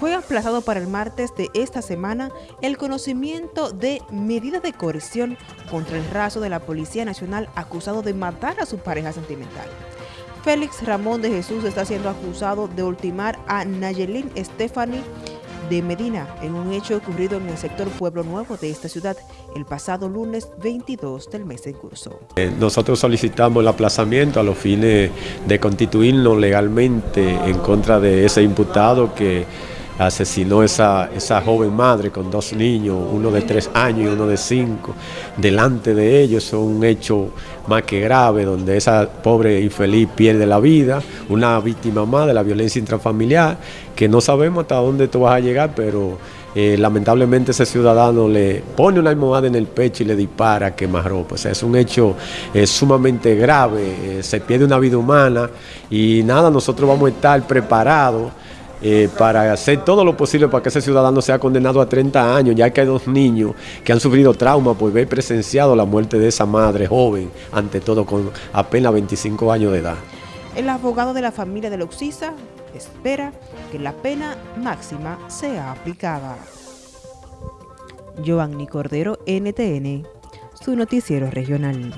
fue aplazado para el martes de esta semana el conocimiento de medidas de coerción contra el raso de la Policía Nacional acusado de matar a su pareja sentimental. Félix Ramón de Jesús está siendo acusado de ultimar a Nayelín Stephanie de Medina en un hecho ocurrido en el sector Pueblo Nuevo de esta ciudad el pasado lunes 22 del mes en curso. Eh, nosotros solicitamos el aplazamiento a los fines de constituirnos legalmente en contra de ese imputado que asesinó esa, esa joven madre con dos niños, uno de tres años y uno de cinco, delante de ellos. Es un hecho más que grave, donde esa pobre infeliz pierde la vida, una víctima más de la violencia intrafamiliar, que no sabemos hasta dónde tú vas a llegar, pero eh, lamentablemente ese ciudadano le pone una almohada en el pecho y le dispara a quemarropa. O sea, es un hecho eh, sumamente grave, eh, se pierde una vida humana y nada, nosotros vamos a estar preparados eh, para hacer todo lo posible para que ese ciudadano sea condenado a 30 años, ya que hay dos niños que han sufrido trauma por haber presenciado la muerte de esa madre joven, ante todo con apenas 25 años de edad. El abogado de la familia de Loxisa espera que la pena máxima sea aplicada. Giovanni Cordero, NTN, su noticiero regional.